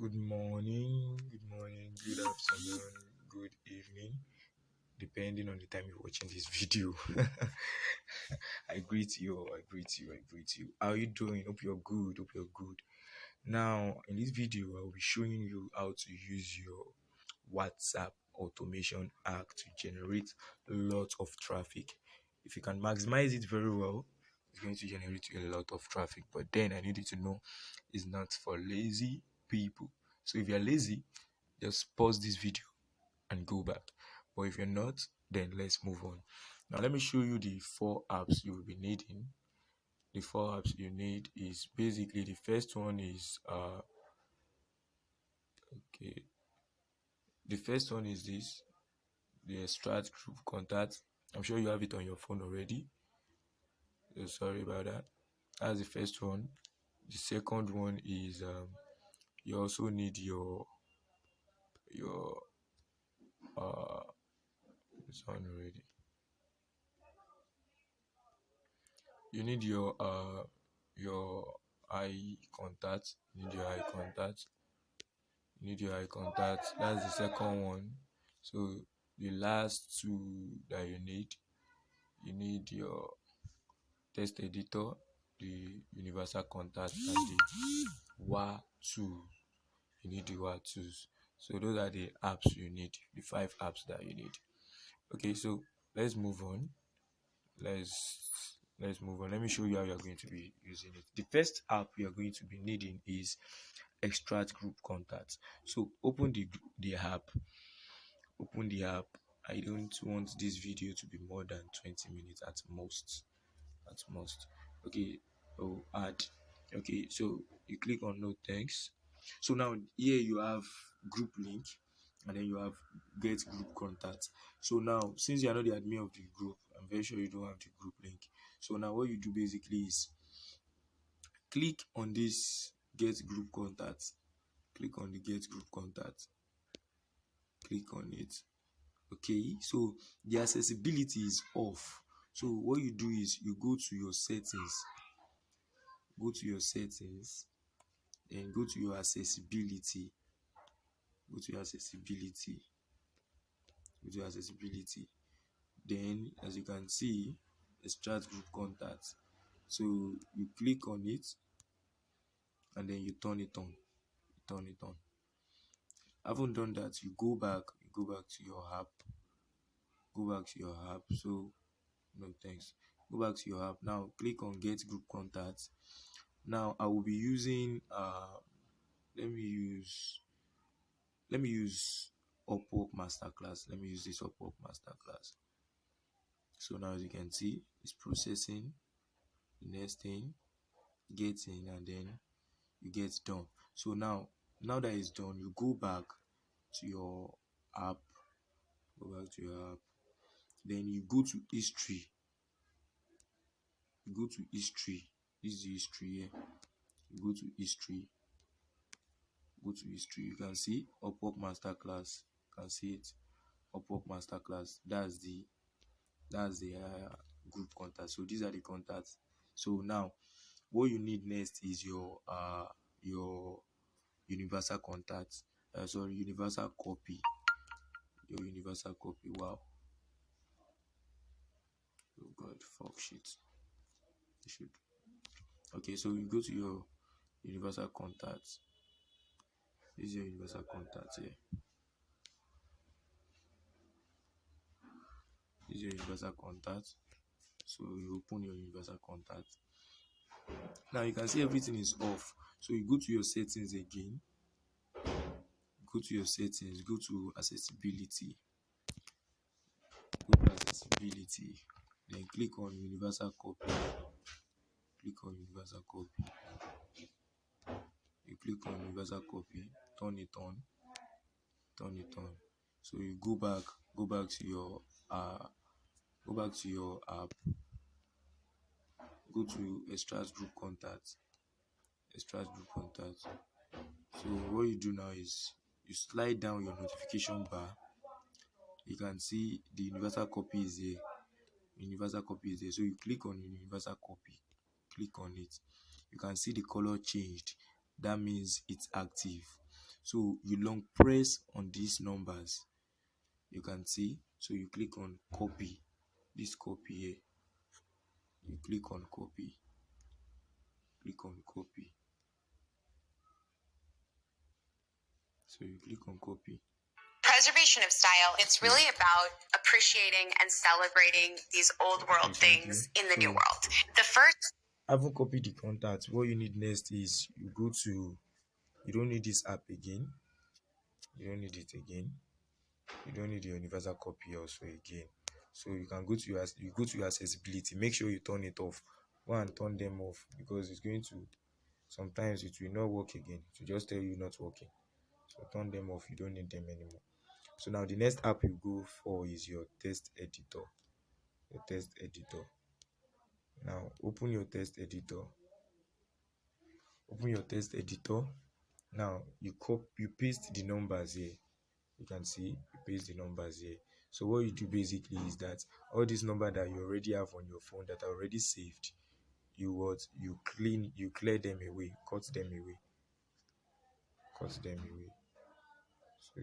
Good morning, good morning, good afternoon, good evening, depending on the time you're watching this video. I greet you, I greet you, I greet you. How are you doing? Hope you're good, hope you're good. Now, in this video, I'll be showing you how to use your WhatsApp automation app to generate lots of traffic. If you can maximize it very well, it's going to generate a lot of traffic. But then I need you to know it's not for lazy people. So if you're lazy, just pause this video and go back. But if you're not, then let's move on. Now let me show you the four apps you will be needing. The four apps you need is basically the first one is uh okay. The first one is this the extract group contact. I'm sure you have it on your phone already. So sorry about that. That's the first one. The second one is um you also need your your uh this one already. You need your uh your eye contact you need your eye contact you need your eye contact. That's the second one. So the last two that you need you need your text editor the universal contact and the wa tool you need word tools. So those are the apps you need the five apps that you need. Okay so let's move on. Let's let's move on. Let me show you how you're going to be using it. The first app you're going to be needing is extract group contacts. So open the the app. Open the app. I don't want this video to be more than 20 minutes at most at most. Okay oh add. Okay so you click on no thanks so now here you have group link and then you have get group contact. So now since you are not the admin of the group i'm very sure you don't have the group link. So now what you do basically is click on this get group contact. Click on the get group contact. Click on it. Okay? So the accessibility is off. So what you do is you go to your settings. Go to your settings then go to your accessibility. Go to your accessibility. Go to your accessibility. Then as you can see extract group contact. So you click on it and then you turn it on. You turn it on. Haven't done that you go back you go back to your app. Go back to your app. So no thanks. Go back to your app. Now click on get group contact now i will be using uh let me use let me use upwork masterclass. Let me use this upwork masterclass. So now as you can see it's processing the next thing getting and then you get done. So now now that it's done you go back to your app go back to your app. Then you go to history. You go to history this is history here. You go to history. Go to history. You can see upwork masterclass you can see it. Upwork masterclass that's the that's the uh, group contact. So these are the contacts. So now what you need next is your uh your universal contact uh, sorry universal copy. Your universal copy. Wow. Oh god fuck shit. You should okay so you go to your universal contact. This is your universal contact here this is your universal contact. So you open your universal contact. Now you can see everything is off. So you go to your settings again. Go to your settings. Go to accessibility. Go to accessibility. Then click on universal copy click on universal copy. You click on universal copy turn it on turn it on. So you go back go back to your uh go back to your app. Go to extract group contact extract group contact. So what you do now is you slide down your notification bar. You can see the universal copy is there. Universal copy is there. So you click on universal copy click on it you can see the color changed. That means it's active. So you long press on these numbers you can see. So you click on copy this copy here. You click on copy click on copy. So you click on copy. Preservation of style it's really about appreciating and celebrating these old world things in the new world. The first haven't copied the contact. What you need next is you go to you don't need this app again. You don't need it again. You don't need the universal copy also again. So you can go to your you go to your accessibility. Make sure you turn it off. Go and turn them off because it's going to sometimes it will not work again. Will just tell you not working. So turn them off. You don't need them anymore. So now the next app you go for is your text editor. Your text editor now open your text editor. Open your text editor. Now you copy you paste the numbers here. You can see you paste the numbers here. So what you do basically is that all these number that you already have on your phone that are already saved you what you clean you clear them away cut them away. Cut them away. So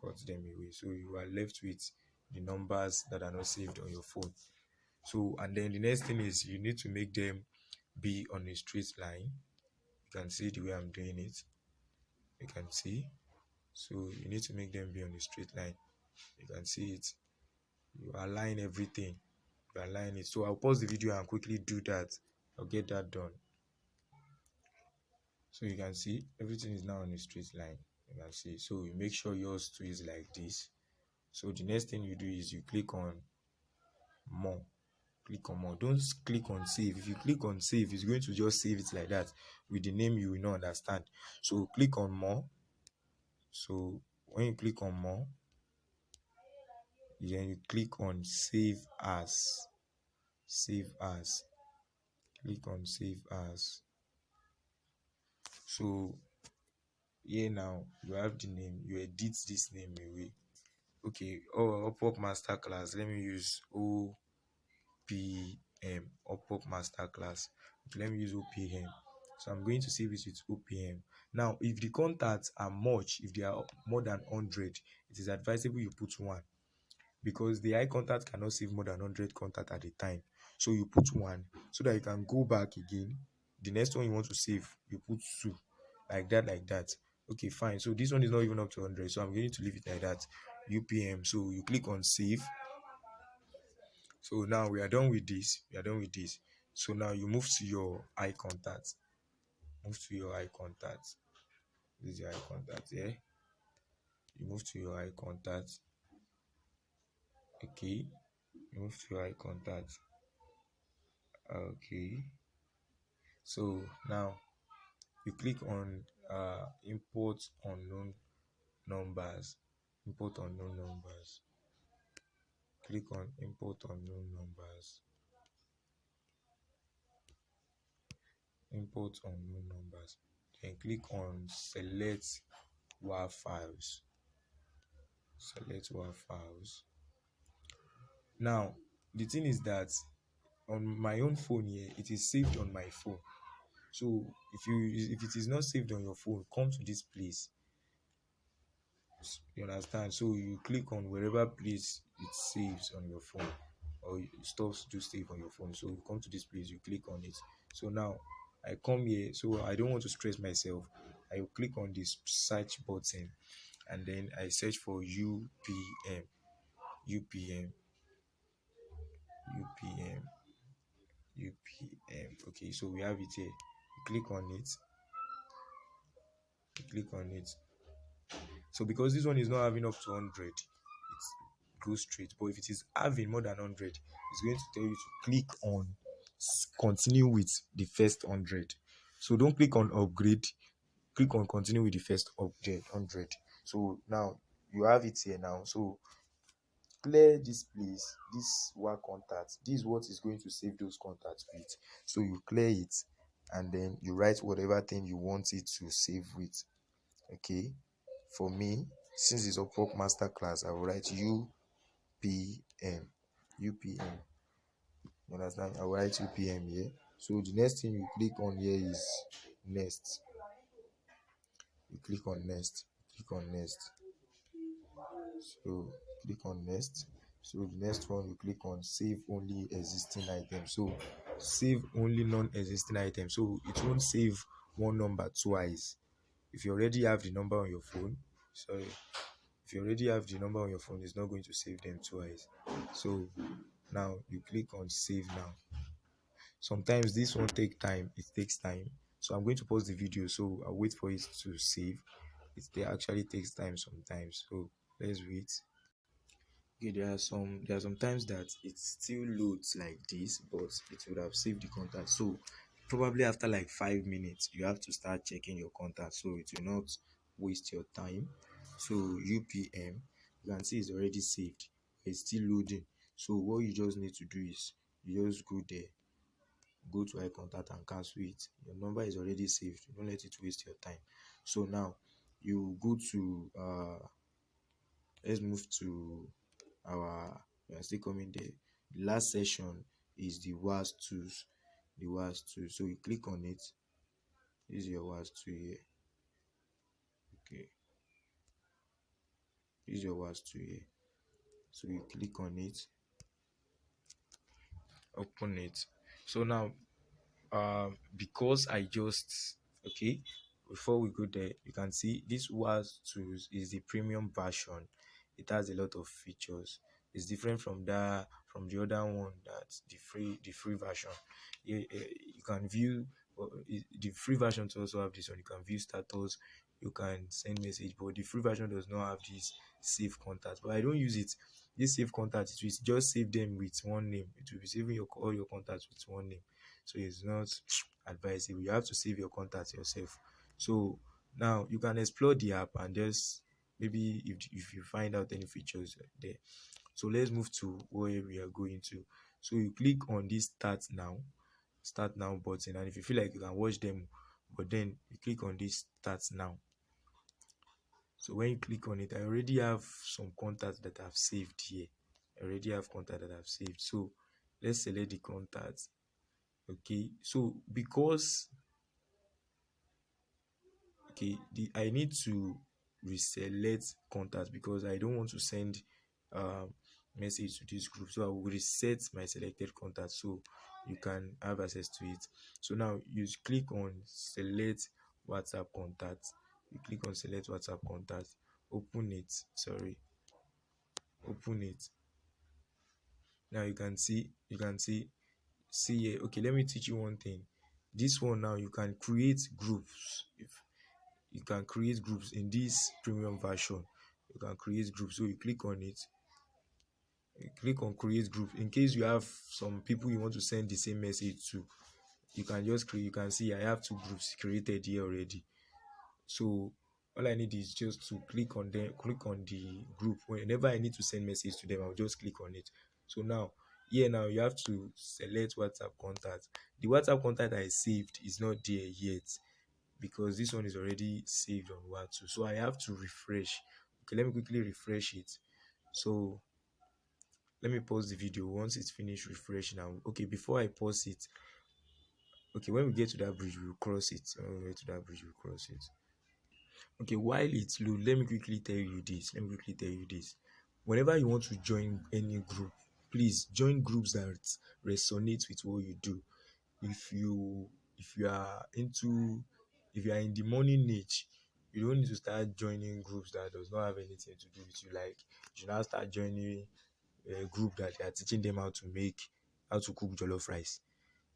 cut them away. So you are left with the numbers that are not saved on your phone so and then the next thing is you need to make them be on a straight line. You can see the way i'm doing it. You can see. So you need to make them be on a straight line. You can see it. You align everything. You align it. So i'll pause the video and quickly do that. I'll get that done. So you can see everything is now on a straight line. You can see. So you make sure yours too is like this. So the next thing you do is you click on more click on more. Don't click on save. If you click on save it's going to just save it like that. With the name you will not understand. So click on more. So when you click on more then you click on save as. Save as. Click on save as. So here now you have the name. You edit this name away. Okay oh pop master class let me use opm upwork masterclass okay, let me use opm so i'm going to save it with opm now if the contacts are much if they are more than 100 it is advisable you put one. Because the eye contact cannot save more than 100 contact at a time. So you put one. So that you can go back again. The next one you want to save you put two. Like that like that. Okay fine. So this one is not even up to 100 so i'm going to leave it like that. Upm so you click on save so now we are done with this we are done with this. So now you move to your eye contact. Move to your eye contact. This is your eye contact yeah? You move to your eye contact. Okay. You move to your eye contact. Okay. So now you click on uh import unknown numbers. Import unknown numbers click on import unknown numbers. Import unknown numbers. Then click on select WAV files. Select WAV files. Now the thing is that on my own phone here it is saved on my phone. So if you if it is not saved on your phone come to this place. You understand? So you click on wherever place it saves on your phone or it stops to save on your phone. So you come to this place you click on it. So now i come here so i don't want to stress myself. I click on this search button and then i search for upm upm upm upm okay so we have it here. You click on it. You click on it. So because this one is not having up to 100 straight but if it is having more than 100 it's going to tell you to click on continue with the first 100 so don't click on upgrade click on continue with the first upgrade 100 so now you have it here now. So clear this place this one contact. This is what is going to save those contacts with. So you clear it and then you write whatever thing you want it to save with. Okay? For me since it's a pop master class i will write upm upm you understand? I will write upm here. So the next thing you click on here is next. You click on next. Click on next. So click on next. So the next one you click on save only existing items so save only non-existing items so it won't save one number twice. If you already have the number on your phone sorry if you already have the number on your phone it's not going to save them twice. So now you click on save now. Sometimes this won't take time it takes time. So i'm going to pause the video so i'll wait for it to save. It actually takes time sometimes. So let's wait. Okay there are some there are some times that it still loads like this but it would have saved the contact. So probably after like five minutes you have to start checking your contact so it will not waste your time so upm you can see it's already saved it's still loading. So what you just need to do is you just go there go to eye contact and cancel it. Your number is already saved don't let it waste your time. So now you go to uh let's move to our we are still coming there. The last session is the was tools the was tool so you click on it. This is your was tool here okay is your was to eh, here so you click on it. Open it. So now uh because i just okay before we go there you can see this was to is the premium version. It has a lot of features. It's different from that from the other one that's the free the free version. You, eh, you can view oh, eh, the free version also have this one. You can view status you can send message but the free version does not have this save contact. But i don't use it. This save contact it will just save them with one name. It will be saving your all your contacts with one name. So it's not advisable. You have to save your contacts yourself. So now you can explore the app and just maybe if, if you find out any features there. So let's move to where we are going to. So you click on this start now start now button. And if you feel like you can watch them but then you click on this start now so when you click on it i already have some contacts that i've saved here. I already have contact that i've saved. So let's select the contacts. Okay. So because okay the i need to reselect contacts because i don't want to send um message to this group. So i will reset my selected contact so you can have access to it. So now you click on select whatsapp contact you click on select whatsapp contact open it sorry open it. Now you can see you can see see here. Okay let me teach you one thing. This one now you can create groups. If you can create groups in this premium version. You can create groups. So you click on it. You click on create group. In case you have some people you want to send the same message to you can just create you can see i have two groups created here already so all i need is just to click on them click on the group. Whenever i need to send message to them i'll just click on it. So now here now you have to select whatsapp contact. The whatsapp contact i saved is not there yet because this one is already saved on whatsapp so i have to refresh. Okay let me quickly refresh it. So let me pause the video. Once it's finished refreshing now. Okay before i pause it okay when we get to that bridge we'll cross it. When we get to that bridge we'll cross it okay while it's low let me quickly tell you this let me quickly tell you this. Whenever you want to join any group please join groups that resonate with what you do. If you if you are into if you are in the morning niche you don't need to start joining groups that does not have anything to do with you. Like you should now start joining a group that are teaching them how to make how to cook jollof rice.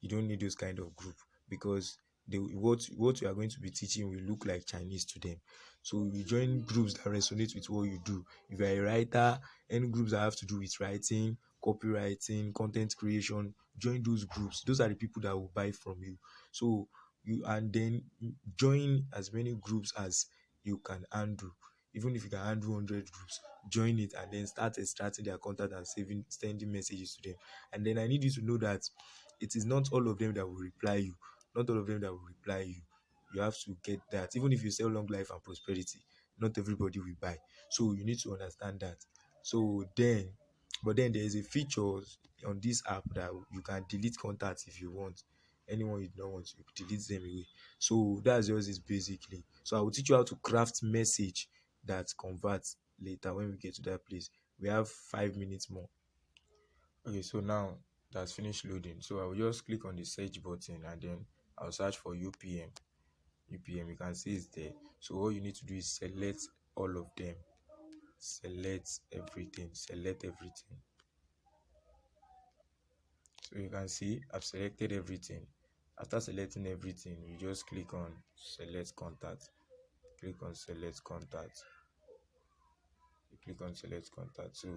You don't need those kind of group because they what what you are going to be teaching will look like chinese to them. So you join mm. groups that resonate with what you do. If you are a writer any groups that have to do with writing copywriting content creation join those groups. Those are the people that will buy from you. So you and then join as many groups as you can handle. Even if you can handle 100 groups join it and then start extracting their contact and saving sending messages to them. And then i need you to know that it is not all of them that will reply you not all of them that will reply you. You have to get that. Even if you sell long life and prosperity not everybody will buy. So you need to understand that. So then but then there is a feature on this app that you can delete contacts if you want. Anyone you don't want you delete them away. So that's just it basically. So i will teach you how to craft message that converts later when we get to that place. We have five minutes more. Okay so now that's finished loading. So i will just click on the search button and then i'll search for upm upm you can see it's there. So all you need to do is select all of them. Select everything. Select everything. So you can see i've selected everything. After selecting everything you just click on select contact. Click on select contact. You click on select contact. So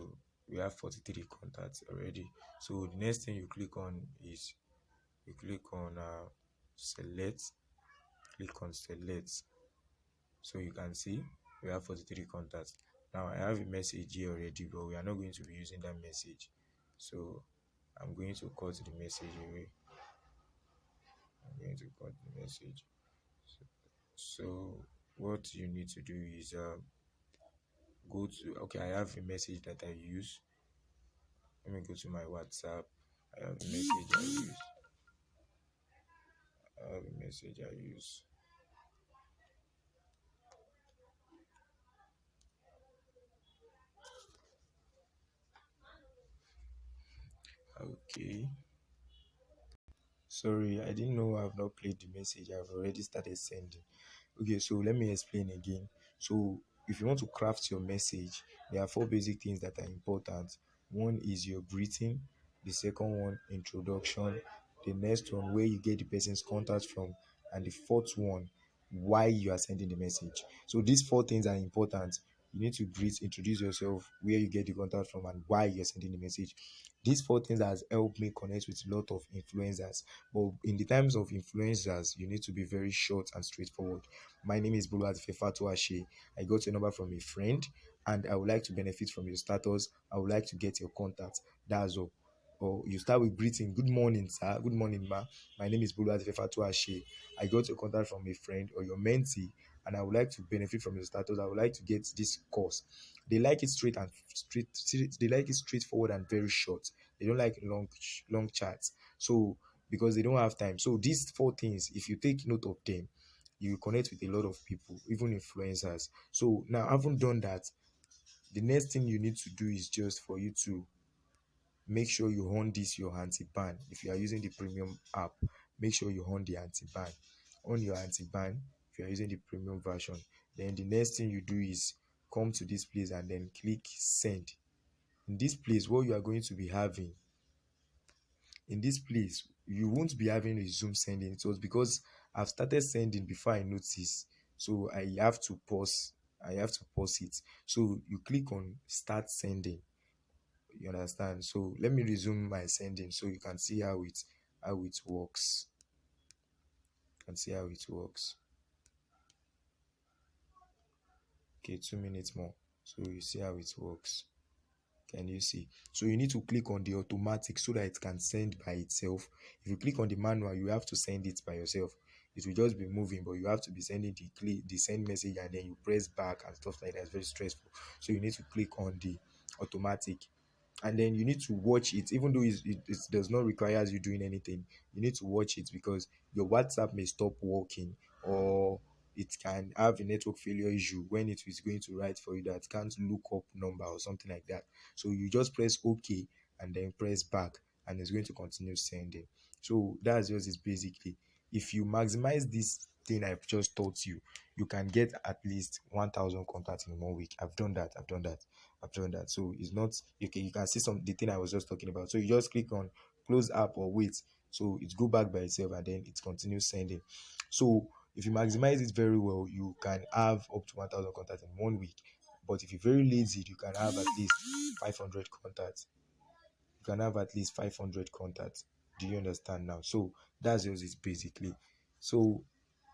we have 43 contacts already. So the next thing you click on is you click on uh, select click on select. So you can see we have 43 contacts. Now i have a message here already but we are not going to be using that message. So i'm going to cut the message away. I'm going to cut the message. So, so what you need to do is uh, go to okay i have a message that i use. Let me go to my whatsapp. I have a message i use have a message i use. Okay. Sorry i didn't know i've not played the message. I've already started sending. Okay so let me explain again. So if you want to craft your message there are four basic things that are important. One is your greeting the second one introduction the next one where you get the person's contact from and the fourth one why you are sending the message so these four things are important you need to greet introduce yourself where you get the contact from and why you're sending the message these four things has helped me connect with a lot of influencers but in the times of influencers you need to be very short and straightforward my name is Bulu Fefatu Ashe. I got your number from a friend and I would like to benefit from your status. I would like to get your contact. That's all. Or you start with greeting. Good morning, sir. Good morning, ma. My name is Bulu Fefatuashe. I got a contact from a friend or your mentee and I would like to benefit from your status. I would like to get this course. They like it straight and straight. They like it straightforward and very short. They don't like long, long chats. So because they don't have time. So these four things, if you take note of them, you connect with a lot of people, even influencers. So now, having done that, the next thing you need to do is just for you to make sure you on this your anti-ban. If you are using the premium app, make sure you on the anti-ban. On your anti-ban, if you are using the premium version, then the next thing you do is come to this place and then click send. In this place, what you are going to be having in this place, you won't be having a Zoom sending. It was because I've started sending before I notice. So I have to pause. I have to pause it. So you click on start sending. You understand? So let me resume my sending so you can see how it how it works. Can see how it works. Okay, two minutes more. So you see how it works. Can you see? So you need to click on the automatic so that it can send by itself. If you click on the manual, you have to send it by yourself. It will just be moving, but you have to be sending the click the send message and then you press back and stuff like that. It's very stressful. So you need to click on the automatic and then you need to watch it even though it, it does not require you doing anything you need to watch it because your whatsapp may stop working or it can have a network failure issue when it is going to write for you that can't look up number or something like that. So you just press OK and then press back and it's going to continue sending. So that's just is basically if you maximize this thing I've just taught you, you can get at least 1000 contacts in one week. I've done that. I've done that. I've that. So it's not okay. You can see some the thing I was just talking about. So you just click on close app or wait. So it go back by itself and then it continues sending. So if you maximize it very well, you can have up to 1000 contacts in one week. But if you're very lazy, you can have at least 500 contacts. You can have at least 500 contacts. Do you understand now? So that's just it basically. So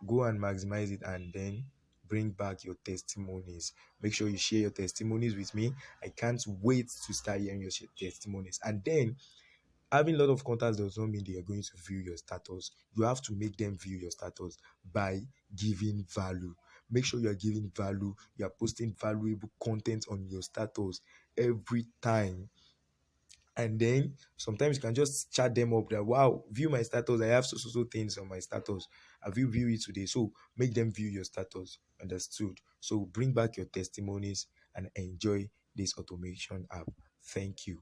go and maximize it and then bring back your testimonies. Make sure you share your testimonies with me. I can't wait to start hearing your testimonies. And then having a lot of contacts does not mean they are going to view your status. You have to make them view your status by giving value. Make sure you are giving value, you are posting valuable content on your status every time. And then sometimes you can just chat them up that wow view my status. I have so so so things on my status. Have you view it today? So make them view your status. Understood. So bring back your testimonies and enjoy this automation app. Thank you